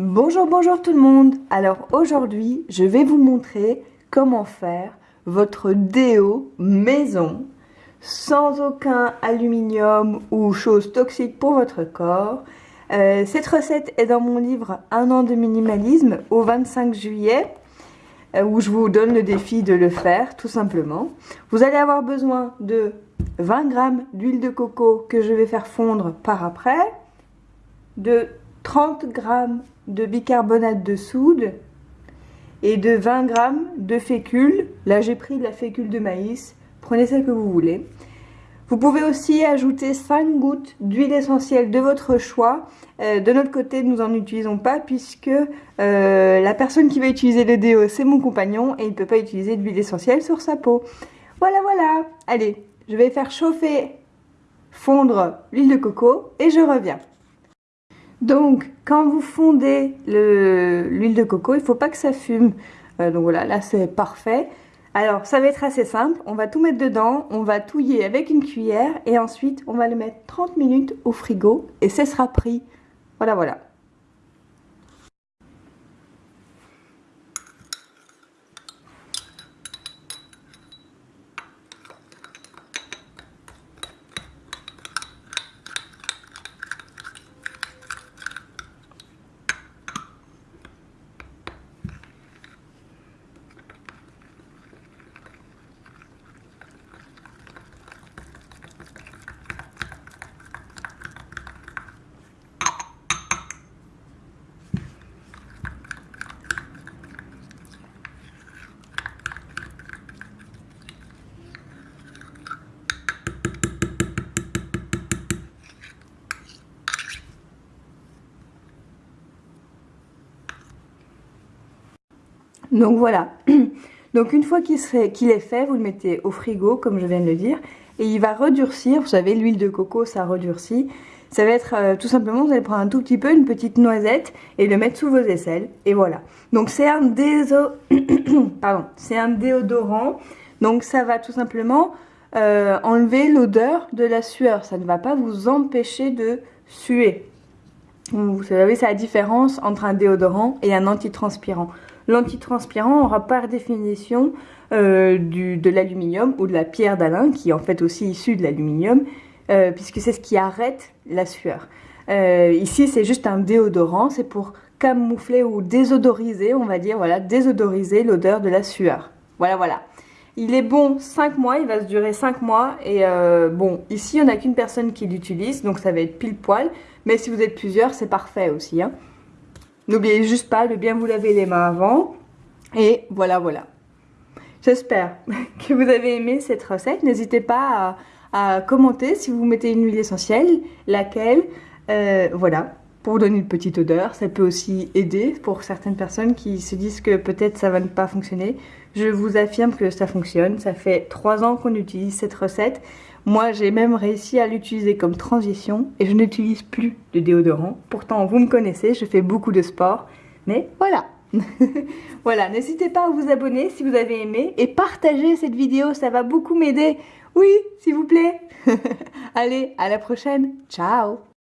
Bonjour, bonjour tout le monde Alors aujourd'hui, je vais vous montrer comment faire votre déo maison sans aucun aluminium ou choses toxiques pour votre corps. Euh, cette recette est dans mon livre Un an de minimalisme au 25 juillet euh, où je vous donne le défi de le faire tout simplement. Vous allez avoir besoin de 20 g d'huile de coco que je vais faire fondre par après, de 30 g de bicarbonate de soude et de 20 g de fécule. Là, j'ai pris de la fécule de maïs. Prenez celle que vous voulez. Vous pouvez aussi ajouter 5 gouttes d'huile essentielle de votre choix. Euh, de notre côté, nous n'en utilisons pas puisque euh, la personne qui va utiliser le déo, c'est mon compagnon et il ne peut pas utiliser d'huile essentielle sur sa peau. Voilà, voilà. Allez, je vais faire chauffer, fondre l'huile de coco et je reviens. Donc, quand vous fondez l'huile de coco, il ne faut pas que ça fume. Euh, donc voilà, là c'est parfait. Alors, ça va être assez simple. On va tout mettre dedans, on va touiller avec une cuillère et ensuite on va le mettre 30 minutes au frigo et ce sera pris. Voilà, voilà. Donc voilà. Donc une fois qu'il est fait, vous le mettez au frigo, comme je viens de le dire, et il va redurcir. Vous savez, l'huile de coco, ça redurcit. Ça va être euh, tout simplement, vous allez prendre un tout petit peu, une petite noisette, et le mettre sous vos aisselles. Et voilà. Donc c'est un, c'est un déodorant. Donc ça va tout simplement euh, enlever l'odeur de la sueur. Ça ne va pas vous empêcher de suer. Vous savez, c'est la différence entre un déodorant et un antitranspirant. L'antitranspirant aura par définition euh, de l'aluminium ou de la pierre d'Alain, qui est en fait aussi issue de l'aluminium, euh, puisque c'est ce qui arrête la sueur. Euh, ici, c'est juste un déodorant, c'est pour camoufler ou désodoriser, on va dire, voilà, désodoriser l'odeur de la sueur. Voilà, voilà. Il est bon 5 mois, il va se durer 5 mois. Et bon, ici, on n'a qu'une personne qui l'utilise, donc ça va être pile poil. Mais si vous êtes plusieurs, c'est parfait aussi. Hein. N'oubliez juste pas de bien vous laver les mains avant. Et voilà, voilà. J'espère que vous avez aimé cette recette. N'hésitez pas à, commenter si vous mettez une huile essentielle, laquelle, euh, voilà, pour donner une petite odeur. Ça peut aussi aider pour certaines personnes qui se disent que peut-être ça va ne pas fonctionner. Je vous affirme que ça fonctionne. Ça fait trois ans qu'on utilise cette recette. Moi, j'ai même réussi à l'utiliser comme transition et je n'utilise plus de déodorant. Pourtant, vous me connaissez, je fais beaucoup de sport. Mais voilà Voilà, n'hésitez pas à vous abonner si vous avez aimé et partager cette vidéo, ça va beaucoup m'aider. Oui, s'il vous plaît Allez, à la prochaine Ciao